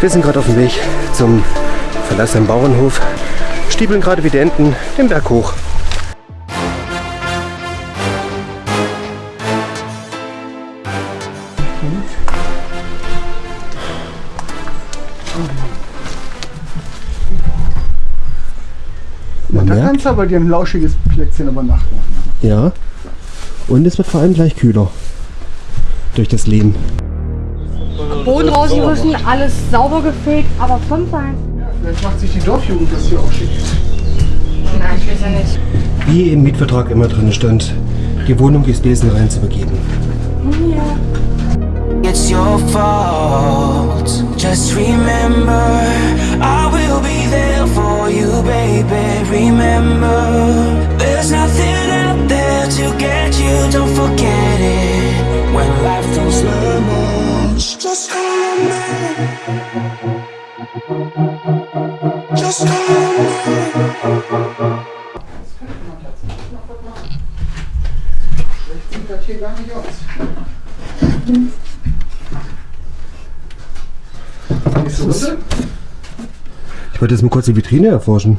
Wir sind gerade auf dem Weg zum verlassenen Bauernhof, stiebeln gerade wie die Enten den Berg hoch. Man Da merkt, kannst du aber dir ein lauschiges Plätzchen über Nacht machen. ja. Und es wird vor allem gleich kühler. Durch das Leben. Boden rausgerissen, alles sauber gefegt, aber fünf sein. Ja, vielleicht macht sich die Dorfjugend das hier auch schick. Nein, ich weiß ja nicht. Wie im Mietvertrag immer drin stand, die Wohnung ist besenrein zu übergeben. It's your fault. Just remember, I will be there for you, baby. Remember, there's nothing out there to get you. Don't forget it. When life throws lemons, Just call on me. Schlecht sieht das hier gar nicht aus. Gehst du runter? Ich wollte jetzt mal kurz die Vitrine erforschen.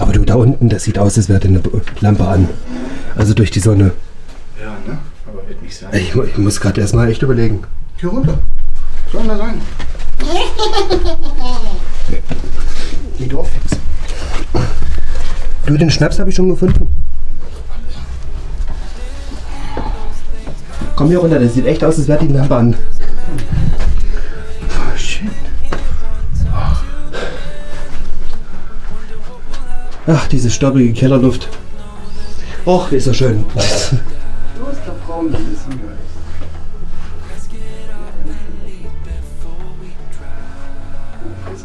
Aber du, da unten, das sieht aus, als wäre eine Lampe an. Also durch die Sonne. Ja, ne? Aber wird nicht sein. Ich, ich muss gerade erstmal echt überlegen. Geh runter. Soll da sein. Die Dorfhexe. Du, den Schnaps habe ich schon gefunden. Komm hier runter, das sieht echt aus, als wäre die Lampe an. Oh. Ach, diese staubige Kellerluft. Och, ist so schön. Du bist der Frau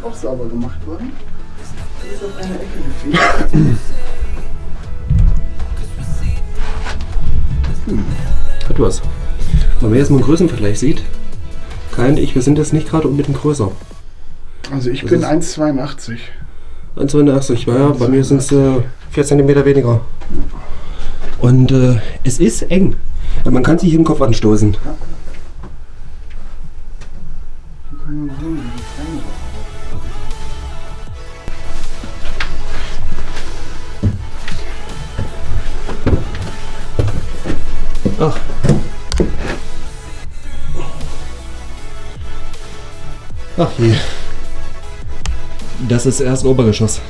auch sauber gemacht worden. Ist auf eine Ecke gefegt. Hat was. Wenn man jetzt mal einen Größenvergleich sieht, Kai und ich, wir sind jetzt nicht gerade unbedingt größer. Also ich Das bin ist- 1,82. 1,82, ja, bei mir sind es äh, 4 cm weniger. Und äh, es ist eng. Ja, Man kann sich im Kopf anstoßen. Hier Ach je. Das ist erst Obergeschoss.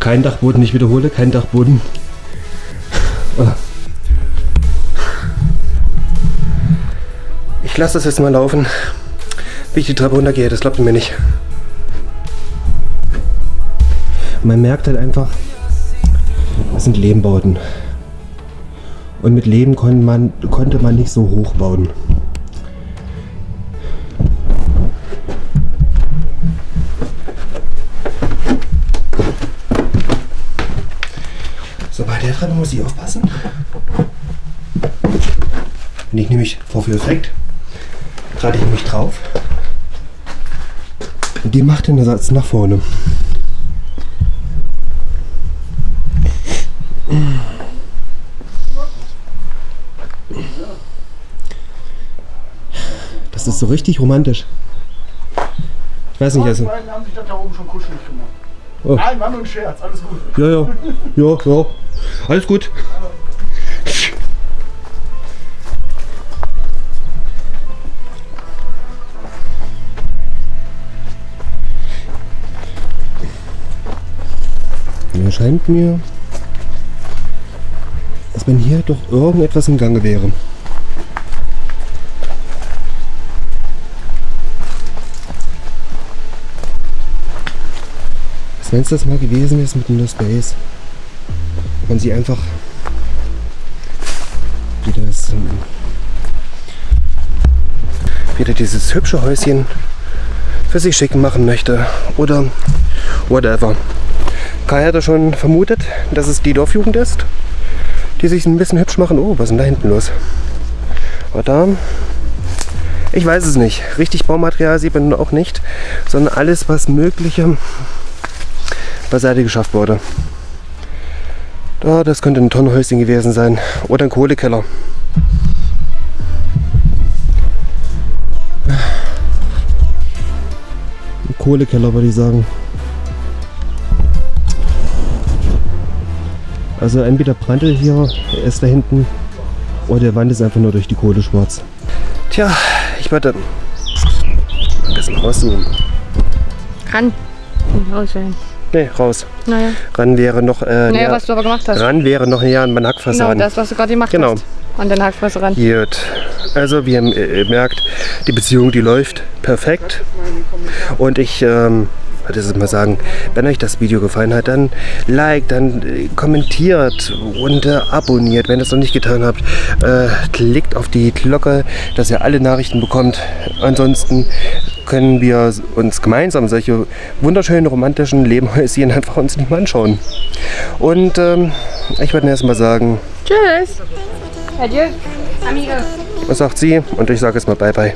Kein Dachboden, ich wiederhole, kein Dachboden. Ich lasse das jetzt mal laufen, wie ich die Treppe runtergehe, das glaubt ihr mir nicht. Man merkt halt einfach, das sind Lehmbauten. Und mit Lehm konnte man, konnte man nicht so hoch bauen. So, bei der Treppe muss ich aufpassen. Wenn ich nämlich vorführeffekt, trate ich nämlich drauf. Und die macht den Ersatz nach vorne. Das ist so richtig romantisch. Ich weiß nicht, Die also. beiden haben sich das da oben schon kuschelig gemacht. Oh. Nein, war nur ein Scherz, alles gut. Ja, ja. Ja, ja. Alles gut. Mir scheint mir, dass wenn hier doch irgendetwas im Gange wäre. Wenn es das mal gewesen ist mit No Space. Man sie einfach wieder das, wieder dieses hübsche Häuschen für sich schick machen möchte. Oder whatever. Kai hat ja schon vermutet, dass es die Dorfjugend ist, die sich ein bisschen hübsch machen. Oh, was ist denn da hinten los? Aber da, ich weiß es nicht. Richtig Baumaterial sieht man auch nicht, sondern alles, was mögliche beiseite geschafft wurde. Da, das könnte ein Tonnenhäuschen gewesen sein oder ein Kohlekeller. Kohlekeller, würde ich sagen. Also entweder Brandl hier ist da hinten oder der Wand ist einfach nur durch die Kohle schwarz. Tja, ich würde ein bisschen rauszoomen. Kann. Rausstellen. Nee, raus. Naja. Ran wäre noch äh, Naja, näher, was du aber gemacht hast. ran wäre noch näher an meinen Hackfresse Genau, ran. das, was du gerade gemacht Genau. hast. An den Hackfresse ran. Gut. Also wie ihr äh, merkt, die Beziehung, die läuft perfekt. Und ich ähm, wollte es mal sagen, wenn euch das Video gefallen hat, dann liked, dann äh, kommentiert und äh, abonniert. Wenn ihr es noch nicht getan habt, äh, klickt auf die Glocke, dass ihr alle Nachrichten bekommt. Ansonsten können wir uns gemeinsam solche wunderschönen romantischen Lebenhäuschen einfach uns nicht mal anschauen. Und ähm, ich würde erst mal sagen, Tschüss. Adieu. Amigo. was sagt sie? Und ich sage jetzt mal Bye